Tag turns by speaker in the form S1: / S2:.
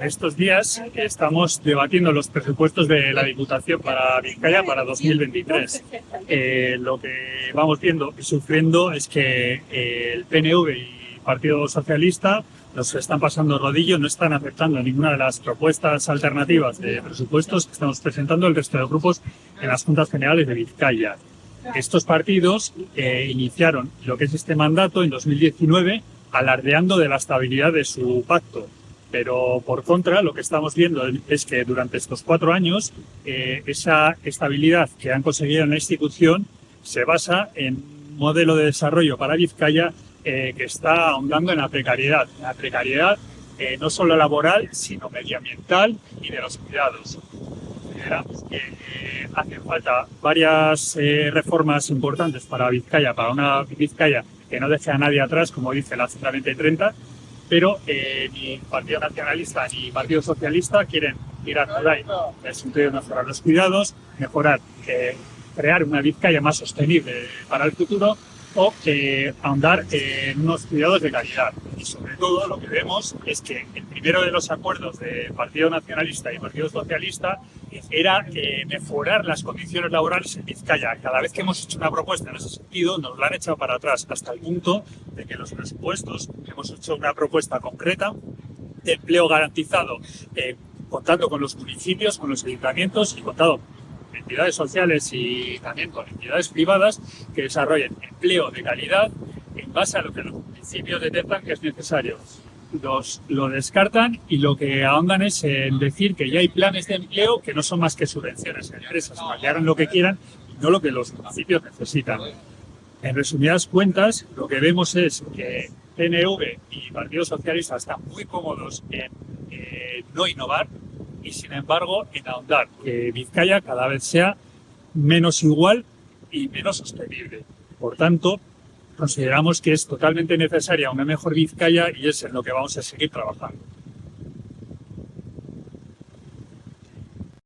S1: Estos días estamos debatiendo los presupuestos de la Diputación para Vizcaya para 2023. Eh, lo que vamos viendo y sufriendo es que eh, el PNV y Partido Socialista nos están pasando rodillo, no están aceptando ninguna de las propuestas alternativas de presupuestos que estamos presentando el resto de grupos en las Juntas Generales de Vizcaya. Estos partidos eh, iniciaron lo que es este mandato en 2019 alardeando de la estabilidad de su pacto pero por contra, lo que estamos viendo es que durante estos cuatro años, eh, esa estabilidad que han conseguido en la institución se basa en un modelo de desarrollo para Vizcaya eh, que está ahondando en la precariedad. La precariedad eh, no solo laboral, sino medioambiental y de los cuidados. Que hacen falta varias reformas importantes para Vizcaya, para una Vizcaya que no deje a nadie atrás, como dice la Central 2030, pero eh, ni Partido Nacionalista ni Partido Socialista quieren tirar por ahí. En el sentido de mejorar los cuidados, mejorar, eh, crear una Vizcaya más sostenible para el futuro o eh, ahondar en unos cuidados de calidad. Y sobre todo lo que vemos es que el primero de los acuerdos de Partido Nacionalista y Partido Socialista era eh, mejorar las condiciones laborales en Vizcaya. Cada vez que hemos hecho una propuesta en ese sentido, nos la han echado para atrás, hasta el punto de que los presupuestos hemos hecho una propuesta concreta de empleo garantizado, eh, contando con los municipios, con los ayuntamientos y contado con entidades sociales y también con entidades privadas que desarrollen empleo de calidad en base a lo que los municipios detectan que es necesario los, lo descartan y lo que ahondan es en decir que ya hay planes de empleo que no son más que subvenciones a empresas que hagan lo que quieran y no lo que los municipios necesitan. En resumidas cuentas, lo que vemos es que PNV y Partido Socialista están muy cómodos en no innovar y, sin embargo, en ahondar que Vizcaya cada vez sea menos igual y menos sostenible. Por tanto, consideramos que es totalmente necesaria una mejor Vizcaya y es en lo que vamos a seguir trabajando.